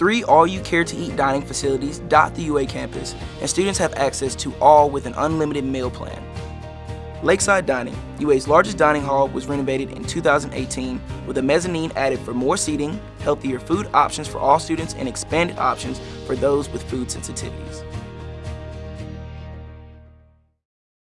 Three all-you-care-to-eat dining facilities dot the UA campus, and students have access to all with an unlimited meal plan. Lakeside Dining, UA's largest dining hall, was renovated in 2018 with a mezzanine added for more seating, healthier food options for all students, and expanded options for those with food sensitivities.